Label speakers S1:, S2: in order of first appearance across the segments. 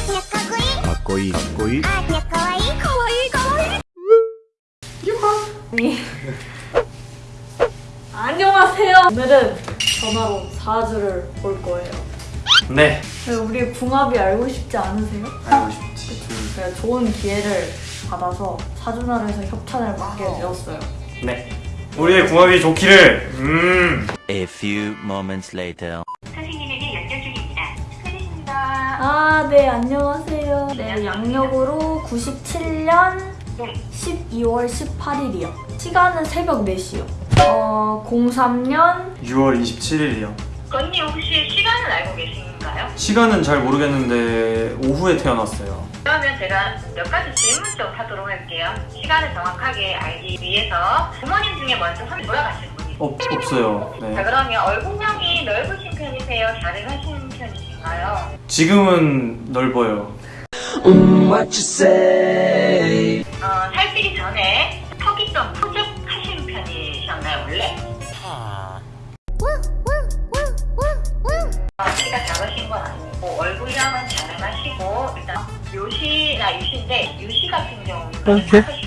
S1: かっこいいかっこいい
S2: 아니. 안녕하세요. 오늘은 전화로 사주를 볼 거예요.
S3: 네
S2: 왜 우리 궁합이 알고 싶지 않으세요?
S3: 알고 싶지
S2: 제가 좋은 기회를 받아서 사주나라에서 협찬을 받게 되었어요.
S3: 네 우리의 궁합이 좋기를 음
S4: A few moments later.
S2: 아, 네, 안녕하세요. 네, 양력으로 97년
S5: 네.
S2: 12월 18일이요. 시간은 새벽 4시요. 어, 03년
S3: 6월 27일이요
S5: 언니 혹시 시간을 알고 계신가요?
S3: 시간은 잘 모르겠는데 오후에 태어났어요
S5: 그러면 제가 몇 가지 질문 좀 하도록 할게요. 시간을 정확하게 알기 위해서 부모님 중에 먼저 손 돌아가시는 분이
S3: 없, 없어요 자네
S5: 그러면 얼굴형이 넓으신 편이세요? 자르하신 편이신가요?
S3: 지금은 넓어요
S5: 어, 살찌기 전에 턱이 좀 푸죽하신 편이셨나요 원래? 어, 키가 작으신 건 아니고 얼굴형은 자름하시고 일단 요시나 유시인데 유시 같은 경우는 5시 반에서 7시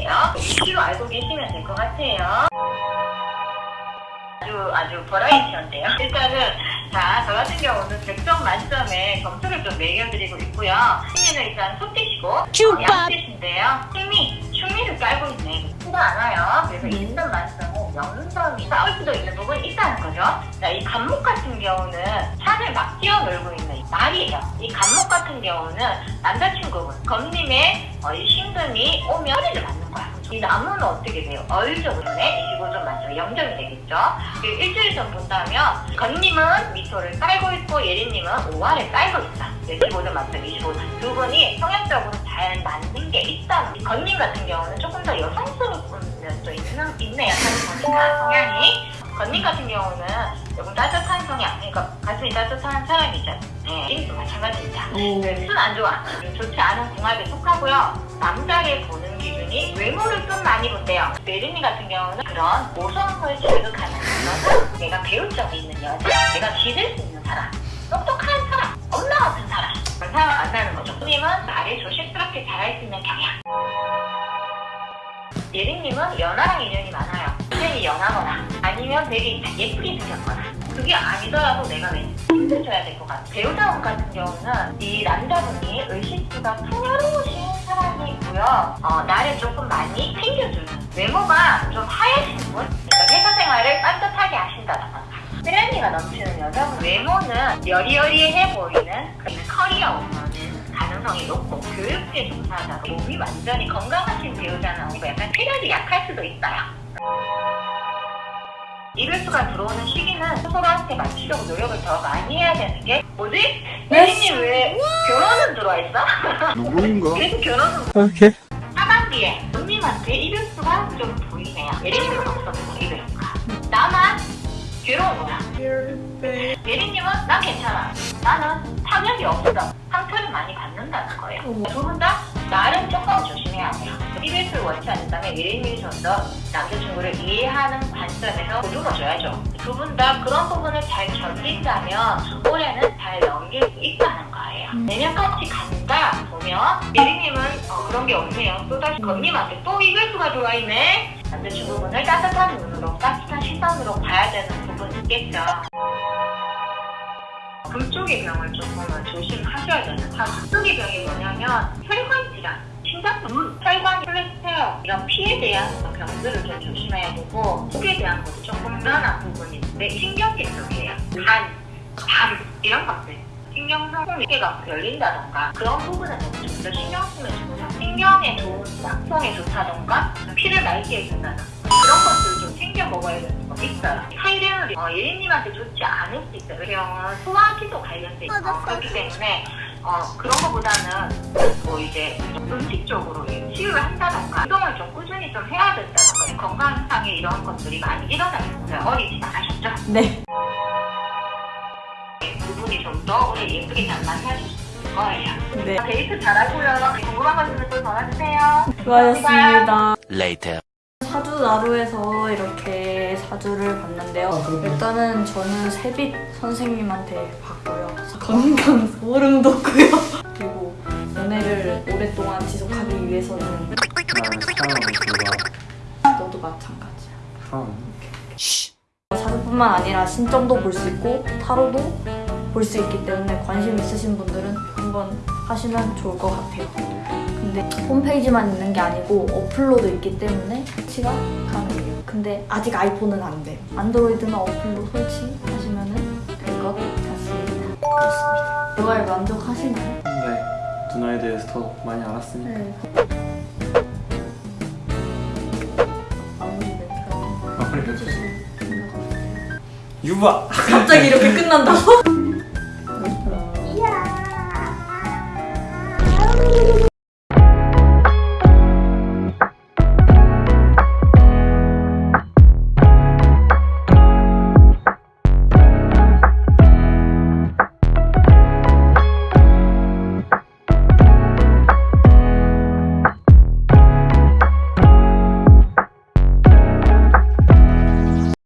S5: 29분 사이세요. 유시로 알고 계시면 될 것 같아요. 아주 아주 버라이티한데요. 일단은 자, 저 같은 경우는 100점 만점에 점수를 좀 매겨드리고 있고요. 승리는 일단 소띠시고 어, 양띠신데요. 승리, 충리를 깔고 있네. 수가 않아요. 그래서 20점 만점은 0점이 싸울 수도 있는 부분이 있다는 거죠. 자, 이 간목 같은 경우는 산을 막 뛰어놀고 있는 이 말이에요. 이 간목 같은 경우는 남자친구분, 검님의 어, 이 신금이 오면 허리를 거야. 이 나무는 어떻게 돼요? 그러네? 25점 만점 0점이 되겠죠? 그리고 일주일 전 본다면 건님은 미소를 깔고 있고 예린님은 5화를 깔고 있어. 15점 만점 25점. 두 분이 성향적으로 잘 맞는 게 있다는. 건님 같은 경우는 조금 더 여성스러운 면도 있는, 있네요. 보니까 성향이. 건님 같은 경우는 조금 따뜻한 성향, 그러니까 가슴이 따뜻한 사람이죠. 네, 린도 마찬가지입니다.
S2: 오.
S5: 순안 좋아. 좋지 않은 궁합에 속하고요. 남자를 보는 기준이 외모를 좀 많이 본대요. 메르니 같은 경우는 그런 모성을 자극하는 그런 내가 배울 점이 있는 여자, 내가 기댈 수 있는 사람, 똑똑한 사람, 엄마 같은 사람 그런 사람 만나는 거죠. 님은 말을 조심스럽게 잘할 수 있는 경향. 예린님은 연하랑 인연이 많아요. 인연이 연하거나 아니면 되게 예쁘게 생겼거나 그게 아니더라도 내가 왠지 힘들줘야 될 것 같아. 배우자분 같은 경우는 이 남자분이 의식주가 풍요로우신 사람이고요. 어, 나를 조금 많이 챙겨주는 외모가 좀 하얘신 분? 그러니까 회사 생활을 따뜻하게 하신다던가 쓰레기가 넘치는 여자분 외모는 여리여리해 보이는 그 커리어 오면은 가능성이 높고 교육계 종사자 몸이 완전히 건강하신 배우자 나오고 약간 체력이 약할 수도 있어요. 이별수가 들어오는 시기는 스스로한테 맞추려고 노력을 더 많이 해야 되는 게 뭐지? 혜진님 왜 결혼은 들어와 있어?
S1: 누구인가?
S5: 계속 결혼은
S1: 오케이
S5: 하반기에 손님한테 이별수가 좀 보이네요. 예린님은 없었고 이별수가 나만 괴로운 거야. 예린님은 난 괜찮아. 나는 타격이 없어. 상처를 많이 받는다는 거예요. 두 분 다 나를 조금 조심해야 돼요. 이별수를 원치 않는다면 예린님이 좀더 남자친구를 이해하는 관점에서 보듬어줘야죠. 두 분 다 그런 부분을 잘 견딘다면 올해는 잘 넘길 수 있다는 거예요. 내년까지 간다 보면 예린님은 어, 그런 게 없네요. 또다시 건님한테 또 이별수가 들어와 있네. 남자친구분을 따뜻한 눈으로 따뜻한 시선으로 봐야 되는 부분이 있겠죠. 금쪽의 병을 조금은 조심하셔야 되는 사주. 금쪽의 병이 뭐냐면 혈관 심장병, 혈관 콜레스테롤 이런 피에 대한 병들을 좀 조심해야 되고 속에 대한 것도 조금 불안한 부분이 있는데 신경계 쪽이에요. 간, 담 이런 것들. 신경성 폐가 열린다던가 그런 부분은 좀더 신경 쓰면 좋죠. 신경에 좋은 약성에 좋다던가 피를 맑게 해준다던가 그런 것들 좀 챙겨 먹어야 되는 거 있어요. 하이레놀이 어, 예린님한테 좋지 않을 수 있어요. 그 경우는 소화기도 관련돼 있고 그렇기 때문에 어, 그런 거보다는 뭐 이제 음식 쪽으로 치유를 한다던가 운동을 좀 꾸준히 좀 해야 된다던가 건강상에 이런 것들이 많이 일어나고 있어요. 어리지 않으셨죠?
S2: 네.
S5: 부분이 좀 더 오늘 예쁘게 잘 만나실 수 있을 거예요.
S2: 네.
S5: 데이트 잘하고요. 궁금한 거 있으면 또 전화주세요.
S2: 수고하셨습니다.
S4: Later.
S2: 사주 나루에서 이렇게 사주를 봤는데요. 일단은 저는 세빛 선생님한테 봤고요. 건강 소름 돋고요. 그리고 연애를 오랫동안 지속하기 위해서는
S3: 좋아.
S2: 너도 마찬가지야. 사주뿐만 아니라 신점도 볼 수 있고 타로도 볼 수 있기 때문에 관심 있으신 분들은 한번 하시면 좋을 것 같아요. 근데 홈페이지만 있는 게 아니고 어플로도 있기 때문에 설치가 가능해요. 근데 아직 아이폰은 안 돼요. 안드로이드나 어플로 설치하시면 될 것 같습니다.
S3: 그렇습니다.
S2: 대화에 만족하시나요?
S3: 네. 누나에 대해서 더 많이 알았으니까.
S2: 네.
S3: 마무리 멘트.
S2: 해주실 생각 없으세요?
S3: 유바!
S2: 갑자기 이렇게 끝난다고?